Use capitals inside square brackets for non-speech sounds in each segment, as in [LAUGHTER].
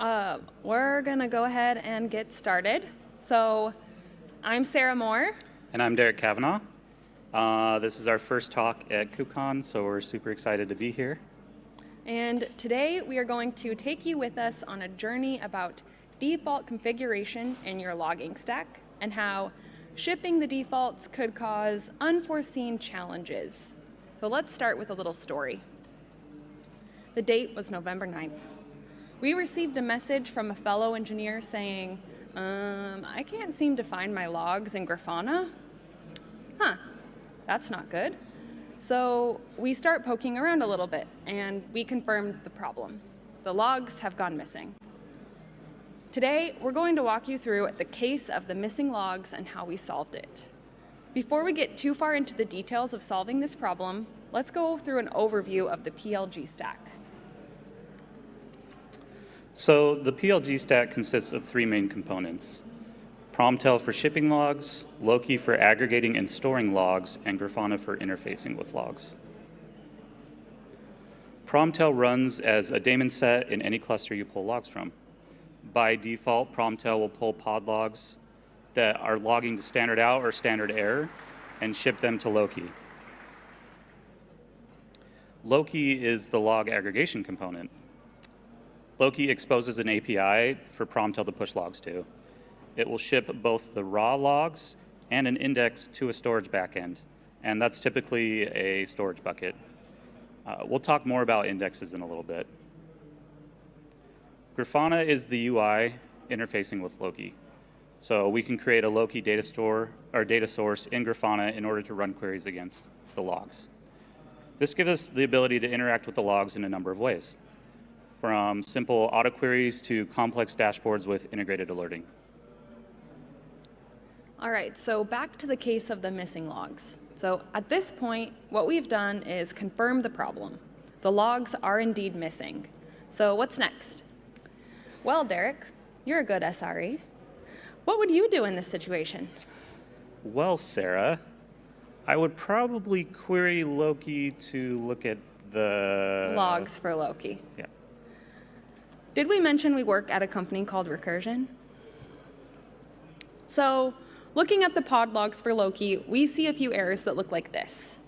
uh, we're going to go ahead and get started. So I'm Sarah Moore. And I'm Derek Kavanaugh. Uh, this is our first talk at KubeCon, so we're super excited to be here. And today we are going to take you with us on a journey about default configuration in your logging stack and how shipping the defaults could cause unforeseen challenges. So let's start with a little story. The date was November 9th. We received a message from a fellow engineer saying, um, I can't seem to find my logs in Grafana. Huh, that's not good. So we start poking around a little bit and we confirmed the problem. The logs have gone missing. Today, we're going to walk you through the case of the missing logs and how we solved it. Before we get too far into the details of solving this problem, let's go through an overview of the PLG stack. So the PLG stack consists of three main components. Promtail for shipping logs, Loki for aggregating and storing logs, and Grafana for interfacing with logs. Promtail runs as a daemon set in any cluster you pull logs from. By default, Promtail will pull pod logs that are logging to standard out or standard error and ship them to Loki. Loki is the log aggregation component. Loki exposes an API for Promtail to push logs to. It will ship both the raw logs and an index to a storage backend, and that's typically a storage bucket. Uh, we'll talk more about indexes in a little bit. Grafana is the UI interfacing with Loki. So we can create a Loki data store or data source in Grafana in order to run queries against the logs. This gives us the ability to interact with the logs in a number of ways from simple auto queries to complex dashboards with integrated alerting. All right, so back to the case of the missing logs. So at this point, what we've done is confirm the problem. The logs are indeed missing. So what's next? Well, Derek, you're a good SRE. What would you do in this situation? Well, Sarah, I would probably query Loki to look at the... Logs for Loki. Yeah. Did we mention we work at a company called Recursion? So looking at the pod logs for Loki, we see a few errors that look like this.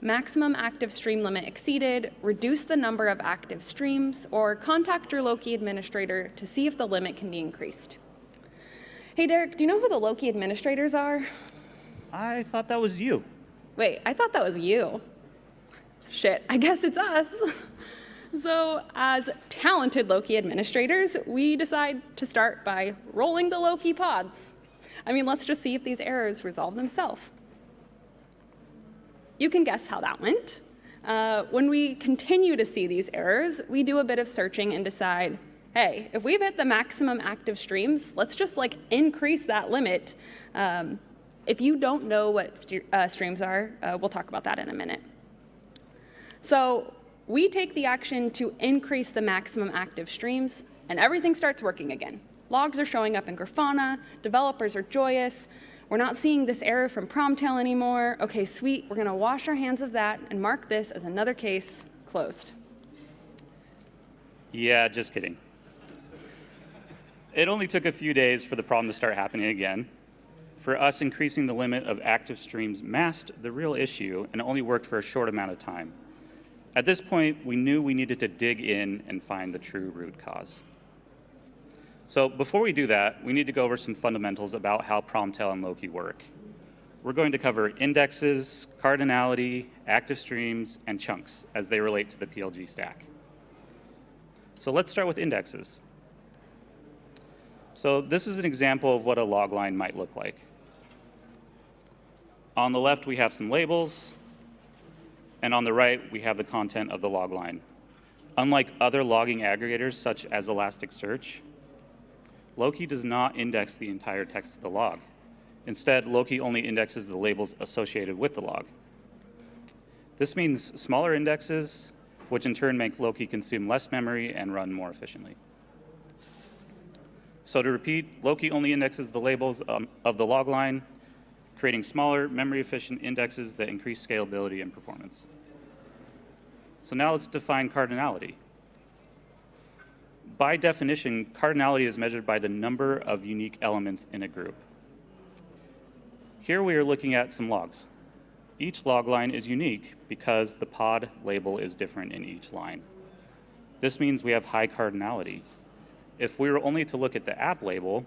Maximum active stream limit exceeded, reduce the number of active streams, or contact your Loki administrator to see if the limit can be increased. Hey Derek, do you know who the Loki administrators are? I thought that was you. Wait, I thought that was you. Shit, I guess it's us. [LAUGHS] So as talented Loki administrators, we decide to start by rolling the Loki pods. I mean, let's just see if these errors resolve themselves. You can guess how that went. Uh, when we continue to see these errors, we do a bit of searching and decide, hey, if we've hit the maximum active streams, let's just like increase that limit. Um, if you don't know what uh, streams are, uh, we'll talk about that in a minute. So we take the action to increase the maximum active streams, and everything starts working again. Logs are showing up in Grafana, developers are joyous, we're not seeing this error from Promtail anymore. Okay, sweet, we're gonna wash our hands of that and mark this as another case closed. Yeah, just kidding. It only took a few days for the problem to start happening again. For us, increasing the limit of active streams masked the real issue and only worked for a short amount of time. At this point, we knew we needed to dig in and find the true root cause. So before we do that, we need to go over some fundamentals about how Promtail and Loki work. We're going to cover indexes, cardinality, active streams, and chunks as they relate to the PLG stack. So let's start with indexes. So this is an example of what a log line might look like. On the left, we have some labels. And on the right, we have the content of the log line. Unlike other logging aggregators, such as Elasticsearch, Loki does not index the entire text of the log. Instead, Loki only indexes the labels associated with the log. This means smaller indexes, which in turn make Loki consume less memory and run more efficiently. So to repeat, Loki only indexes the labels um, of the log line, creating smaller, memory-efficient indexes that increase scalability and performance. So now let's define cardinality. by definition, cardinality is measured by the number of unique elements in a group. Here we are looking at some logs. Each log line is unique because the pod label is different in each line. This means we have high cardinality. If we were only to look at the app label,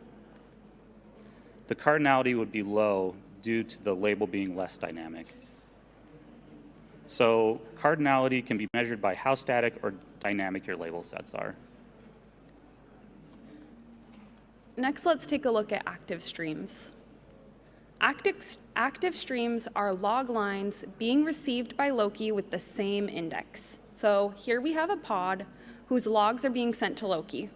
the cardinality would be low due to the label being less dynamic. So cardinality can be measured by how static or dynamic your label sets are. Next, let's take a look at active streams. Active, active streams are log lines being received by Loki with the same index. So here we have a pod whose logs are being sent to Loki.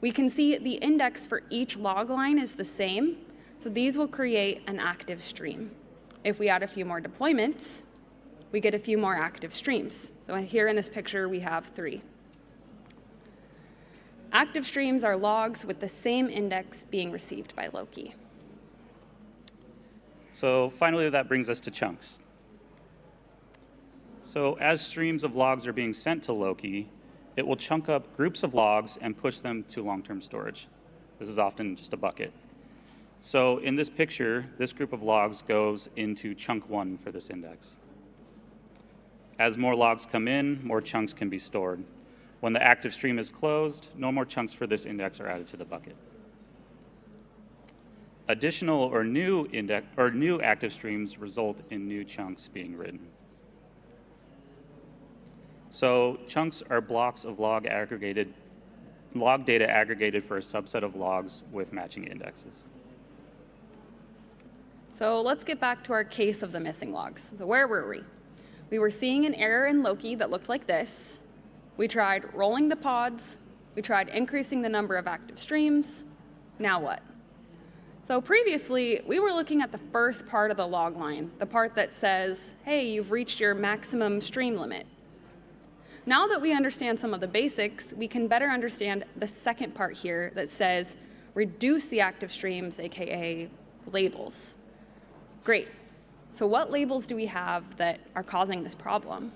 We can see the index for each log line is the same, so these will create an active stream. If we add a few more deployments, we get a few more active streams. So here in this picture, we have three. Active streams are logs with the same index being received by Loki. So finally, that brings us to chunks. So as streams of logs are being sent to Loki, it will chunk up groups of logs and push them to long-term storage. This is often just a bucket. So in this picture, this group of logs goes into chunk one for this index. As more logs come in, more chunks can be stored. When the active stream is closed, no more chunks for this index are added to the bucket. Additional or new index or new active streams result in new chunks being written. So chunks are blocks of log aggregated log data aggregated for a subset of logs with matching indexes. So let's get back to our case of the missing logs. So where were we? We were seeing an error in Loki that looked like this, we tried rolling the pods. We tried increasing the number of active streams. Now what? So previously, we were looking at the first part of the log line, the part that says, hey, you've reached your maximum stream limit. Now that we understand some of the basics, we can better understand the second part here that says, reduce the active streams, AKA labels. Great. So what labels do we have that are causing this problem?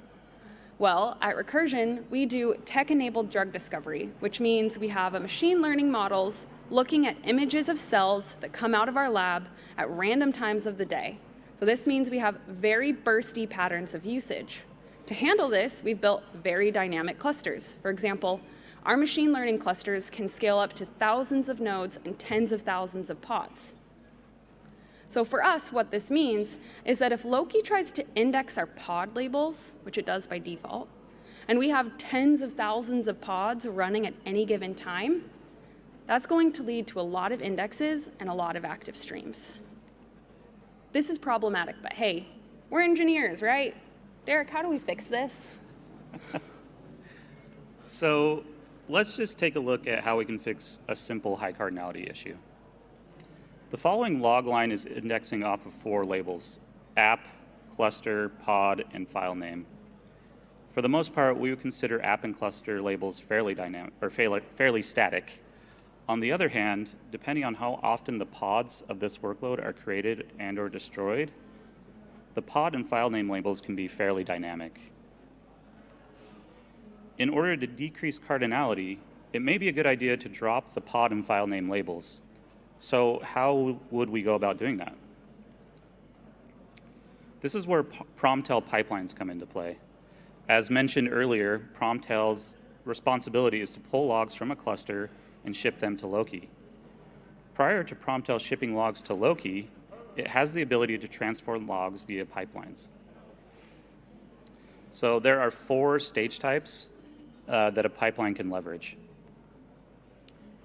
Well, at Recursion, we do tech-enabled drug discovery, which means we have a machine learning models looking at images of cells that come out of our lab at random times of the day. So this means we have very bursty patterns of usage. To handle this, we've built very dynamic clusters. For example, our machine learning clusters can scale up to thousands of nodes and tens of thousands of pods. So for us, what this means is that if Loki tries to index our pod labels, which it does by default, and we have tens of thousands of pods running at any given time, that's going to lead to a lot of indexes and a lot of active streams. This is problematic, but hey, we're engineers, right? Derek, how do we fix this? [LAUGHS] so let's just take a look at how we can fix a simple high cardinality issue. The following log line is indexing off of four labels, app, cluster, pod, and file name. For the most part, we would consider app and cluster labels fairly dynamic or fairly static. On the other hand, depending on how often the pods of this workload are created and or destroyed, the pod and file name labels can be fairly dynamic. In order to decrease cardinality, it may be a good idea to drop the pod and file name labels so how would we go about doing that? This is where Promtail pipelines come into play. As mentioned earlier, Promtail's responsibility is to pull logs from a cluster and ship them to Loki. Prior to Promtail shipping logs to Loki, it has the ability to transform logs via pipelines. So there are four stage types uh, that a pipeline can leverage.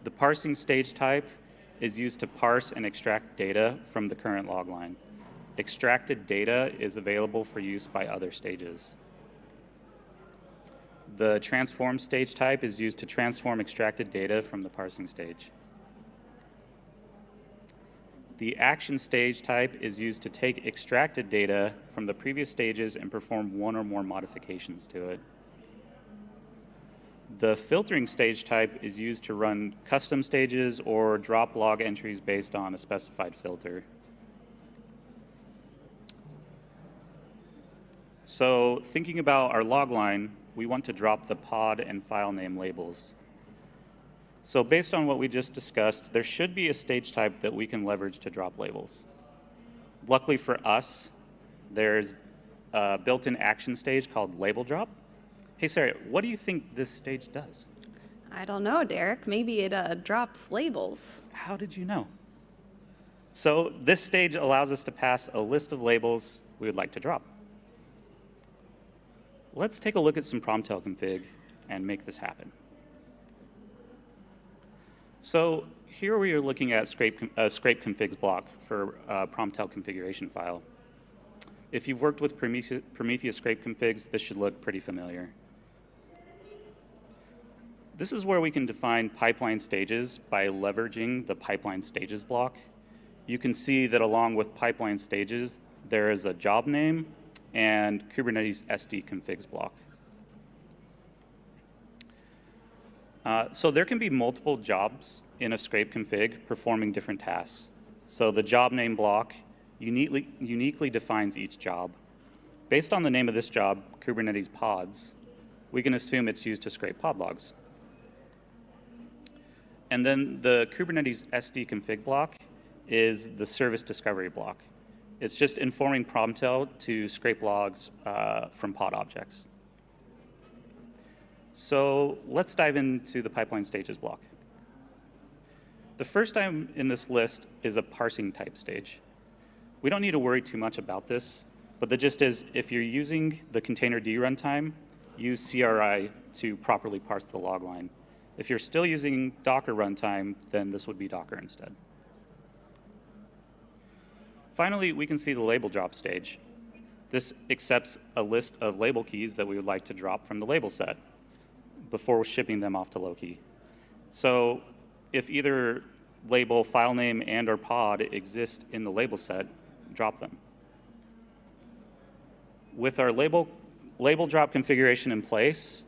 The parsing stage type is used to parse and extract data from the current log line. Extracted data is available for use by other stages. The transform stage type is used to transform extracted data from the parsing stage. The action stage type is used to take extracted data from the previous stages and perform one or more modifications to it. The filtering stage type is used to run custom stages or drop log entries based on a specified filter. So thinking about our log line, we want to drop the pod and file name labels. So based on what we just discussed, there should be a stage type that we can leverage to drop labels. Luckily for us, there's a built-in action stage called label drop. Hey, Sarah, what do you think this stage does? I don't know, Derek. Maybe it uh, drops labels. How did you know? So this stage allows us to pass a list of labels we would like to drop. Let's take a look at some Promtail config and make this happen. So here we are looking at scrape, uh, scrape configs block for a Promtail configuration file. If you've worked with Prometheus, Prometheus scrape configs, this should look pretty familiar. This is where we can define pipeline stages by leveraging the pipeline stages block. You can see that along with pipeline stages, there is a job name and Kubernetes SD configs block. Uh, so there can be multiple jobs in a scrape config performing different tasks. So the job name block uniquely, uniquely defines each job. Based on the name of this job, Kubernetes pods, we can assume it's used to scrape pod logs. And then the Kubernetes SD config block is the service discovery block. It's just informing Promtail to scrape logs uh, from pod objects. So let's dive into the pipeline stages block. The first item in this list is a parsing type stage. We don't need to worry too much about this, but the gist is if you're using the containerd runtime, use CRI to properly parse the log line. If you're still using Docker runtime, then this would be Docker instead. Finally, we can see the label drop stage. This accepts a list of label keys that we would like to drop from the label set before shipping them off to Loki. So if either label, file name, and or pod exist in the label set, drop them. With our label, label drop configuration in place,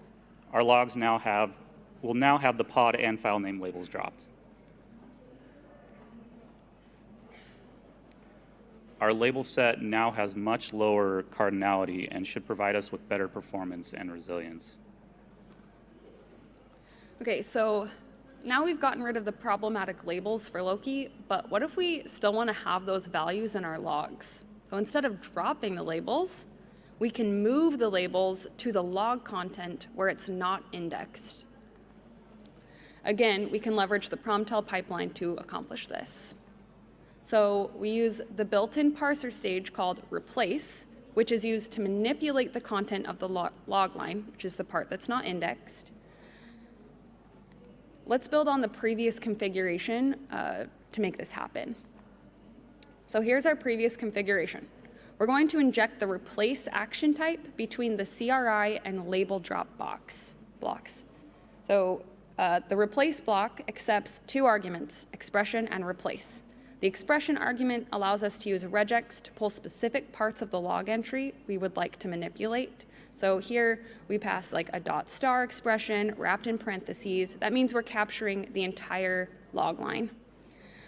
our logs now have, will now have the pod and file name labels dropped. Our label set now has much lower cardinality and should provide us with better performance and resilience. Okay, so now we've gotten rid of the problematic labels for Loki, but what if we still want to have those values in our logs? So instead of dropping the labels, we can move the labels to the log content where it's not indexed. Again, we can leverage the Promtail pipeline to accomplish this. So we use the built-in parser stage called replace, which is used to manipulate the content of the log line, which is the part that's not indexed. Let's build on the previous configuration uh, to make this happen. So here's our previous configuration. We're going to inject the replace action type between the CRI and label drop box blocks. So uh, the replace block accepts two arguments, expression and replace. The expression argument allows us to use regex to pull specific parts of the log entry we would like to manipulate. So here we pass like a dot star expression wrapped in parentheses. That means we're capturing the entire log line.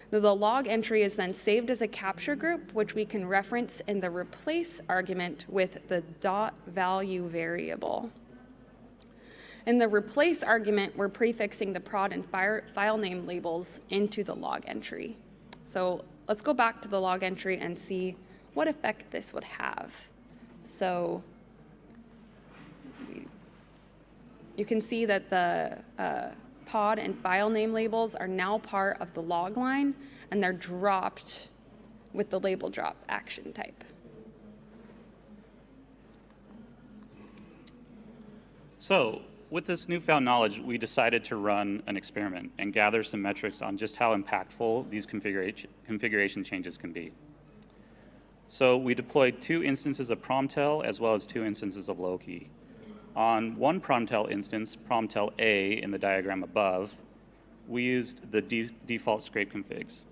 The, log entry is then saved as a capture group, which we can reference in the replace argument with the dot value variable. In the replace argument, we're prefixing the prod and file name labels into the log entry. So let's go back to the log entry and see what effect this would have. So you can see that the uh, pod and file name labels are now part of the log line and they're dropped with the label drop action type. So with this newfound knowledge, we decided to run an experiment and gather some metrics on just how impactful these configuration, configuration changes can be. So we deployed two instances of Promtail as well as two instances of Loki. On one Promtail instance, Promtail A in the diagram above, we used the de default scrape configs,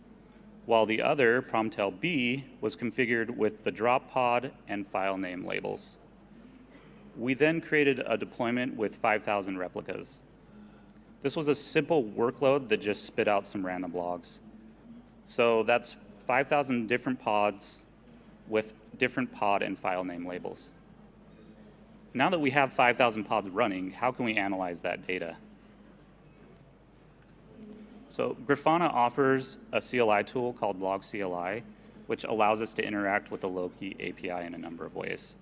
while the other, Promtail B, was configured with the drop pod and file name labels. We then created a deployment with 5,000 replicas. This was a simple workload that just spit out some random logs. So that's 5,000 different pods with different pod and file name labels. Now that we have 5,000 pods running, how can we analyze that data? So Grafana offers a CLI tool called Log CLI, which allows us to interact with the Loki API in a number of ways.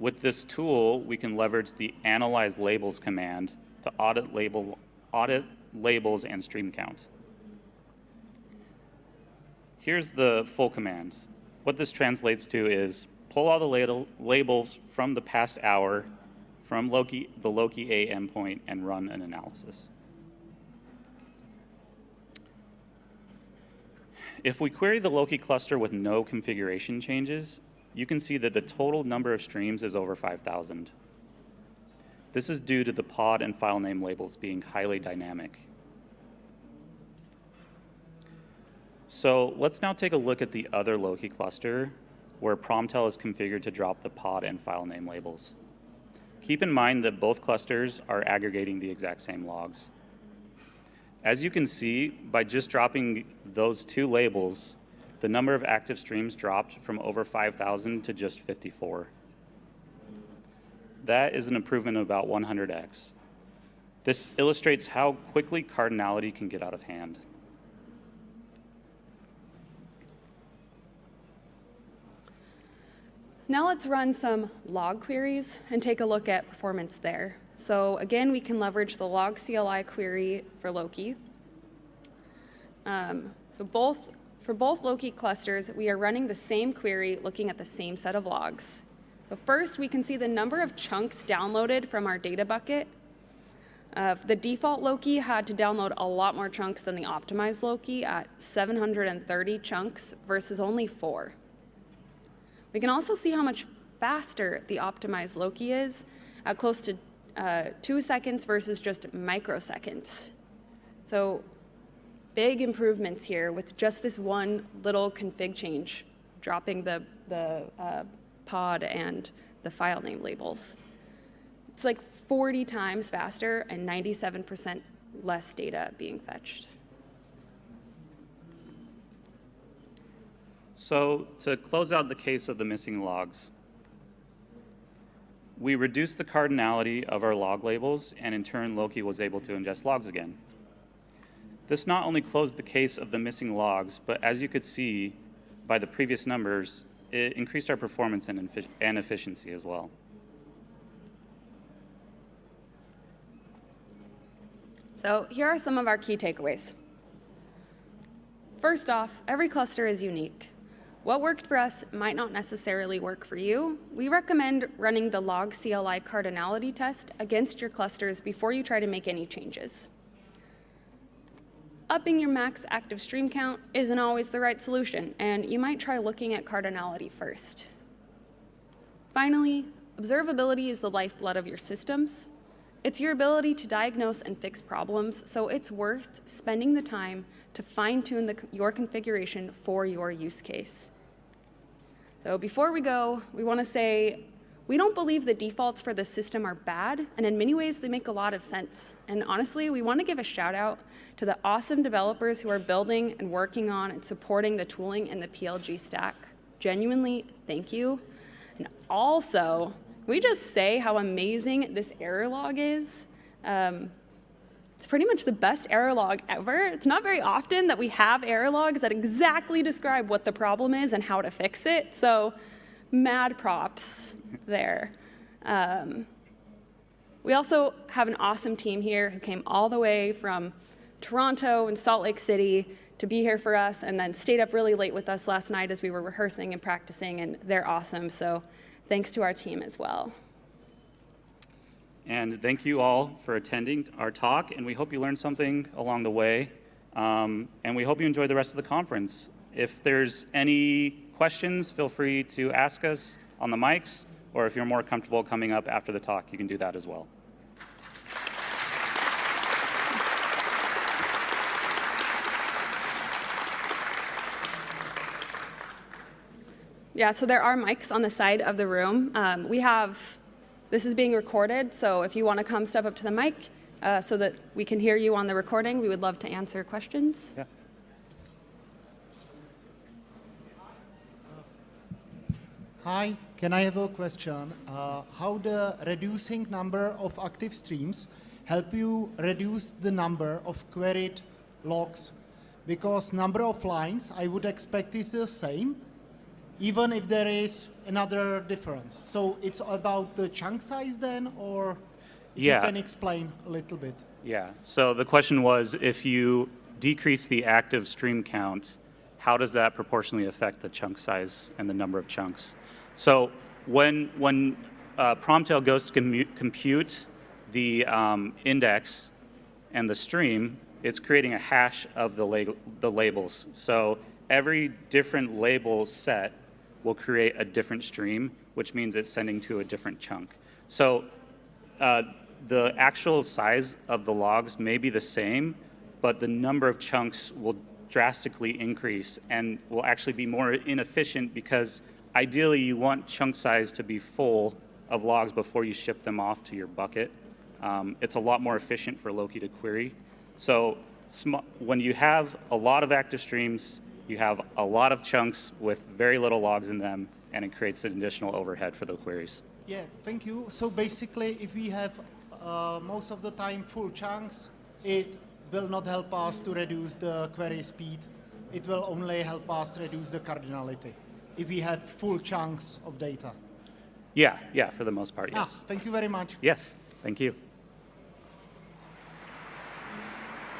With this tool, we can leverage the analyze labels command to audit, label, audit labels and stream count. Here's the full command. What this translates to is pull all the label, labels from the past hour from Loki, the Loki A endpoint and run an analysis. If we query the Loki cluster with no configuration changes, you can see that the total number of streams is over 5,000. This is due to the pod and file name labels being highly dynamic. So let's now take a look at the other Loki cluster where Promtail is configured to drop the pod and file name labels. Keep in mind that both clusters are aggregating the exact same logs. As you can see, by just dropping those two labels, the number of active streams dropped from over 5,000 to just 54. That is an improvement of about 100x. This illustrates how quickly cardinality can get out of hand. Now let's run some log queries and take a look at performance there. So again, we can leverage the log CLI query for Loki. Um, so both for both Loki clusters, we are running the same query looking at the same set of logs. So first, we can see the number of chunks downloaded from our data bucket. Uh, the default Loki had to download a lot more chunks than the optimized Loki at 730 chunks versus only four. We can also see how much faster the optimized Loki is at close to uh, two seconds versus just microseconds. So big improvements here with just this one little config change, dropping the, the uh, pod and the file name labels. It's like 40 times faster and 97% less data being fetched. So to close out the case of the missing logs, we reduced the cardinality of our log labels, and in turn, Loki was able to ingest logs again. This not only closed the case of the missing logs, but as you could see by the previous numbers, it increased our performance and, and efficiency as well. So here are some of our key takeaways. First off, every cluster is unique. What worked for us might not necessarily work for you. We recommend running the log CLI cardinality test against your clusters before you try to make any changes. Upping your max active stream count isn't always the right solution, and you might try looking at cardinality first. Finally, observability is the lifeblood of your systems. It's your ability to diagnose and fix problems, so it's worth spending the time to fine-tune your configuration for your use case. So before we go, we want to say we don't believe the defaults for the system are bad, and in many ways they make a lot of sense. And honestly, we want to give a shout out to the awesome developers who are building and working on and supporting the tooling in the PLG stack. Genuinely, thank you. And also, we just say how amazing this error log is? Um, it's pretty much the best error log ever. It's not very often that we have error logs that exactly describe what the problem is and how to fix it. So mad props there. Um, we also have an awesome team here who came all the way from Toronto and Salt Lake City to be here for us and then stayed up really late with us last night as we were rehearsing and practicing, and they're awesome. So thanks to our team as well. And thank you all for attending our talk, and we hope you learned something along the way. Um, and we hope you enjoy the rest of the conference. If there's any questions, feel free to ask us on the mics, or if you're more comfortable coming up after the talk, you can do that as well. Yeah, so there are mics on the side of the room. Um, we have, this is being recorded, so if you want to come step up to the mic uh, so that we can hear you on the recording, we would love to answer questions. Yeah. Hi, can I have a question? Uh, how the reducing number of active streams help you reduce the number of queried logs because number of lines I would expect is the same even if there is another difference. So it's about the chunk size then or Yeah. you can explain a little bit. Yeah. So the question was, if you decrease the active stream count, how does that proportionally affect the chunk size and the number of chunks? So when when uh, Promtail goes to compute the um, index and the stream, it's creating a hash of the, la- the labels. So every different label set will create a different stream, which means it's sending to a different chunk. So uh, the actual size of the logs may be the same, but the number of chunks will drastically increase and will actually be more inefficient because ideally you want chunk size to be full of logs before you ship them off to your bucket. Um, it's a lot more efficient for Loki to query. So when you have a lot of active streams, you have a lot of chunks with very little logs in them, and it creates an additional overhead for the queries. Yeah, thank you. So basically, if we have uh, most of the time full chunks, it will not help us to reduce the query speed. It will only help us reduce the cardinality if we have full chunks of data. Yeah, yeah, for the most part, Ah, yes. thank you very much. Yes, thank you.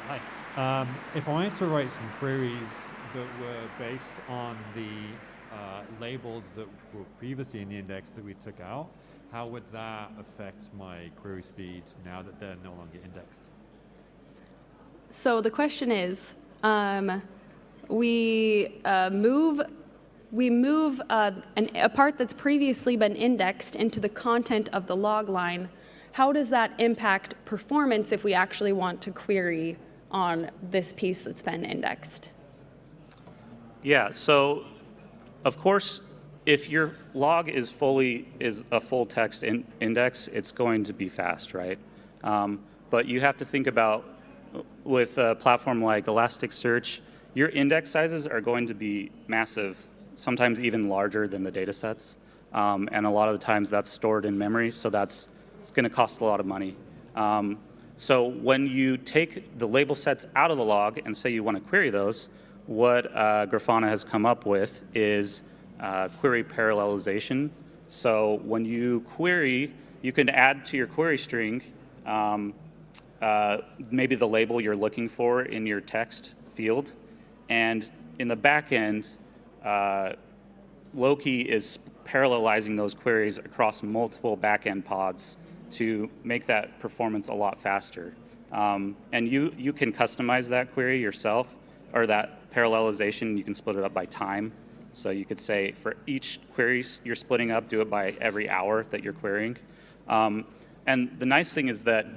Hi. Um, if I wanted to write some queries that were based on the uh, labels that were previously in the index that we took out, how would that affect my query speed now that they're no longer indexed? So the question is, um, we uh, move we move uh, an, a part that's previously been indexed into the content of the log line. How does that impact performance if we actually want to query on this piece that's been indexed? Yeah, so of course, if your log is fully is a full text in, index, it's going to be fast, right? Um, but you have to think about with a platform like Elasticsearch, your index sizes are going to be massive, sometimes even larger than the data sets. Um, and a lot of the times that's stored in memory, so that's it's going to cost a lot of money. Um, so when you take the label sets out of the log and say you want to query those, what uh, Grafana has come up with is uh, query parallelization. So when you query, you can add to your query string um, uh, maybe the label you're looking for in your text field. And in the back end, uh, Loki is parallelizing those queries across multiple backend pods to make that performance a lot faster. Um, and you, you can customize that query yourself, or that parallelization, you can split it up by time. So you could say for each query you're splitting up, do it by every hour that you're querying. Um, and the nice thing is that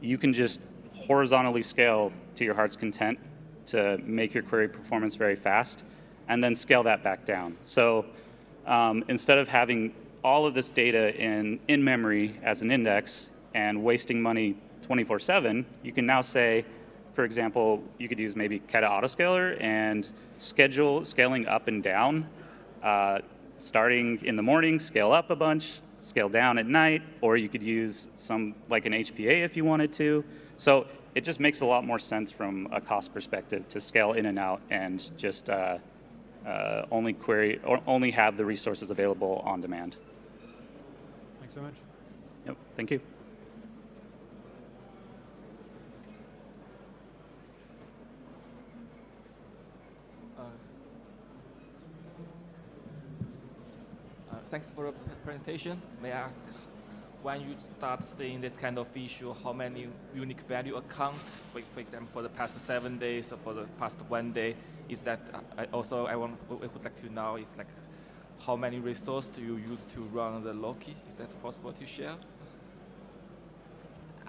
you can just horizontally scale to your heart's content to make your query performance very fast, and then scale that back down. So um, instead of having all of this data in, in memory as an index and wasting money 24-7, you can now say, for example, you could use maybe KEDA Autoscaler and schedule scaling up and down, uh, starting in the morning, scale up a bunch, scale down at night, or you could use some like an HPA if you wanted to. So it just makes a lot more sense from a cost perspective to scale in and out and just uh, uh, only query or only have the resources available on demand. Thanks so much. Yep, thank you. Uh, Thanks for the presentation. May I ask, when you start seeing this kind of issue, how many unique value account, for for example, for the past seven days or for the past one day, is that, uh, I also, I want, I would like to know is like, how many resources do you use to run the Loki? Is that possible to share?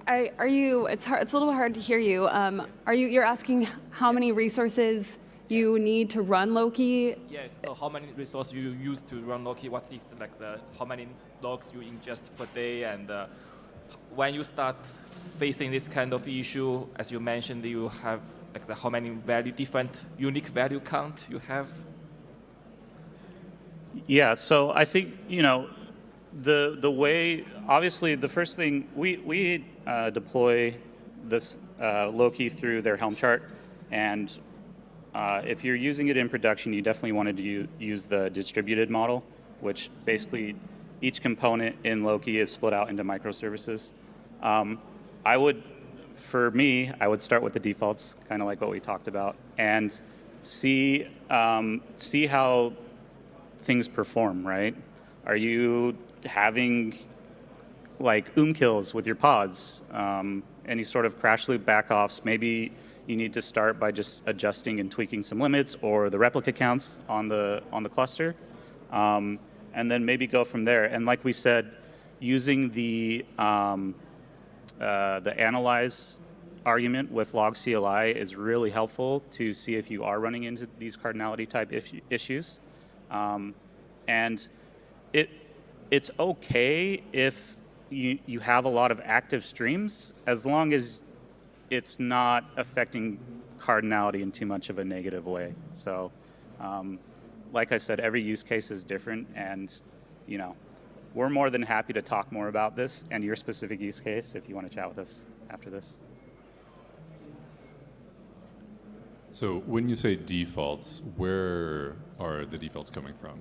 Are, are you? It's hard. It's a little hard to hear you. Um, are you? You're asking how many resources you need to run Loki? Yes, so how many resources you use to run Loki? What is like the, how many logs you ingest per day? And uh, when you start facing this kind of issue, as you mentioned, you have like the, how many value, different unique value count you have? Yeah, so I think, you know, the the way obviously the first thing we we uh, deploy this uh, Loki through their Helm chart, and uh, if you're using it in production, you definitely wanted to use the distributed model, which basically each component in Loki is split out into microservices. Um, I would, for me, I would start with the defaults, kind of like what we talked about, and see um, see how things perform. Right? Are you having like oom kills with your pods, um, any sort of crash loop backoffs. Maybe you need to start by just adjusting and tweaking some limits or the replica counts on the on the cluster, um, and then maybe go from there. And like we said, using the um, uh, the analyze argument with log CLI is really helpful to see if you are running into these cardinality type issues. Um, and it it's okay if you, you have a lot of active streams as long as it's not affecting cardinality in too much of a negative way. So, um, like I said, every use case is different, and you know, we're more than happy to talk more about this and your specific use case if you want to chat with us after this. So when you say defaults, where are the defaults coming from?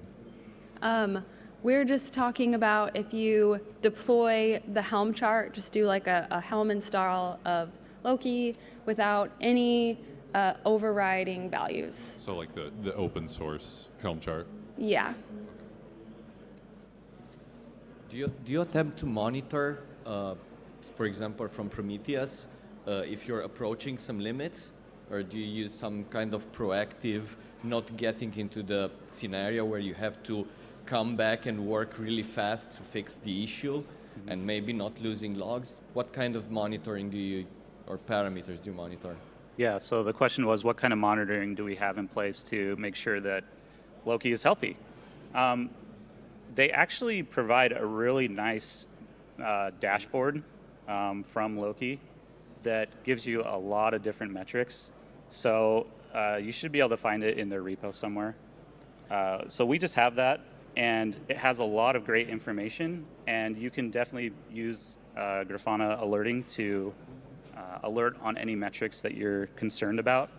Um, we're just talking about if you deploy the Helm chart, just do like a, a Helm install of Loki without any uh, overriding values. So like the, the open source Helm chart. Yeah. Do you, do you attempt to monitor, uh, for example, from Prometheus, uh, if you're approaching some limits? Or do you use some kind of proactive, not getting into the scenario where you have to come back and work really fast to fix the issue and maybe not losing logs? What kind of monitoring do you, or parameters do you monitor? Yeah, so the question was what kind of monitoring do we have in place to make sure that Loki is healthy? Um, they actually provide a really nice uh, dashboard um, from Loki that gives you a lot of different metrics. So uh, you should be able to find it in their repo somewhere. Uh, so we just have that, and it has a lot of great information, and you can definitely use uh, Grafana alerting to uh, alert on any metrics that you're concerned about.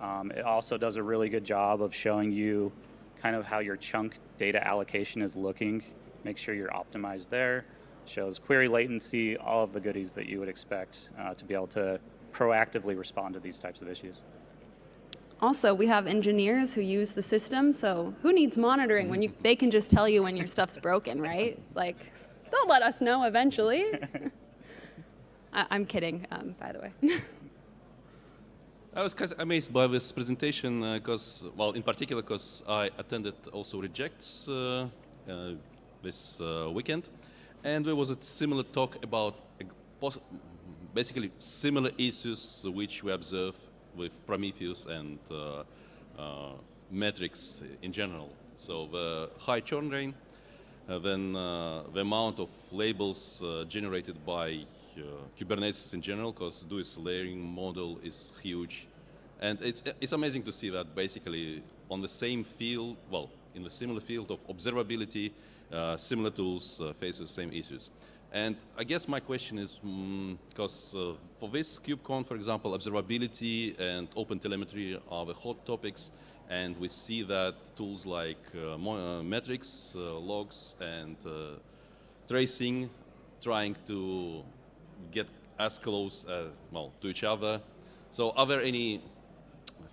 Um, it also does a really good job of showing you kind of how your chunk data allocation is looking. Make sure you're optimized there. Shows query latency, all of the goodies that you would expect uh, to be able to proactively respond to these types of issues. Also, we have engineers who use the system, so who needs monitoring when you, [LAUGHS] they can just tell you when your stuff's broken, right? Like, they'll let us know eventually. [LAUGHS] I, I'm kidding, um, by the way. [LAUGHS] I was kind of amazed by this presentation because, well, in particular, because I attended also Rejekts uh, uh, this uh, weekend, and there was a similar talk about uh, basically similar issues which we observe with Prometheus and uh, uh, metrics in general. So the high churn rate, uh, then uh, the amount of labels uh, generated by uh, Kubernetes in general, because Duis layering model is huge. And it's, it's amazing to see that basically on the same field, well, in the similar field of observability, uh, similar tools uh, face the same issues. And I guess my question is, because mm, uh, for this KubeCon, for example, observability and open telemetry are the hot topics, and we see that tools like uh, uh, metrics, uh, logs, and uh, tracing trying to get as close, uh, well, to each other. So are there any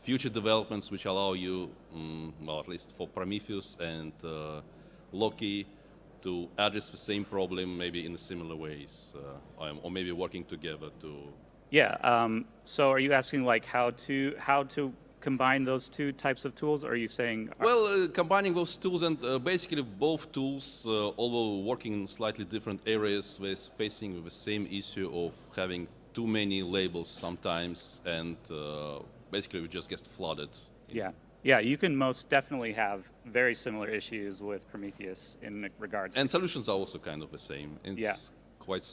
future developments which allow you, mm, well, at least for Prometheus and uh, Loki, to address the same problem maybe in similar ways, uh, or maybe working together to. Yeah. Um, so are you asking like how to how to combine those two types of tools? Or are you saying? Well, uh, combining those tools and uh, basically both tools, uh, although working in slightly different areas, with facing the same issue of having too many labels sometimes, and uh, basically we just get flooded. Yeah. Yeah, you can most definitely have very similar issues with Prometheus in regards And to solutions are also kind of the same. It's Yeah. quite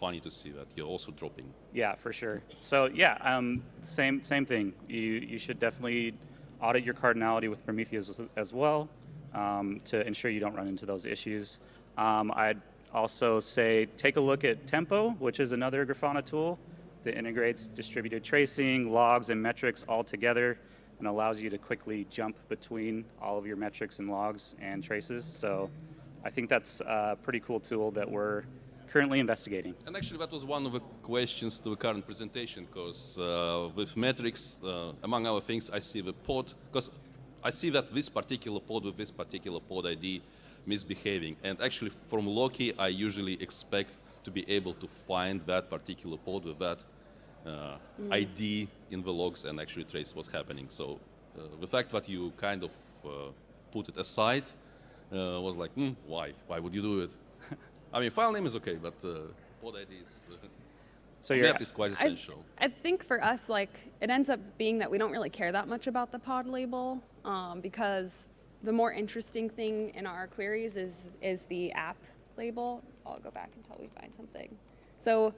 funny to see that you're also dropping. Yeah, for sure. So yeah, um, same same thing. You you should definitely audit your cardinality with Prometheus as, well um, to ensure you don't run into those issues. Um, I'd also say take a look at Tempo, which is another Grafana tool that integrates distributed tracing, logs, and metrics all together and allows you to quickly jump between all of your metrics and logs and traces. So I think that's a pretty cool tool that we're currently investigating. And actually, that was one of the questions to the current presentation, because uh, with metrics, uh, among other things, I see the pod, because I see that this particular pod with this particular pod ID misbehaving. And actually, from Loki, I usually expect to be able to find that particular pod with that uh, ID in the logs and actually trace what's happening. So uh, the fact that you kind of uh, put it aside uh, was like, hmm, why? Why would you do it? [LAUGHS] I mean, file name is okay, but uh, pod ID is, uh, So you're, map is quite I, essential. I think for us, like, it ends up being that we don't really care that much about the pod label um, because the more interesting thing in our queries is, is the app label. I'll go back until we find something. So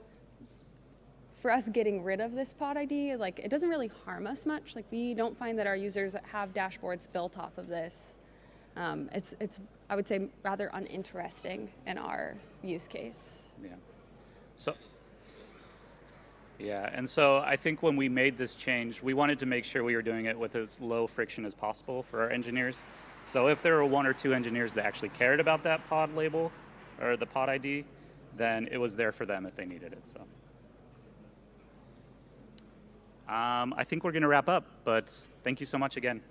for us getting rid of this pod ID, like, it doesn't really harm us much. Like, we don't find that our users have dashboards built off of this. Um, it's, it's, I would say, rather uninteresting in our use case. Yeah. So, yeah, and so I think when we made this change, we wanted to make sure we were doing it with as low friction as possible for our engineers. So if there were one or two engineers that actually cared about that pod label or the pod ID, then it was there for them if they needed it. So. Um, I think we're going to wrap up, but thank you so much again.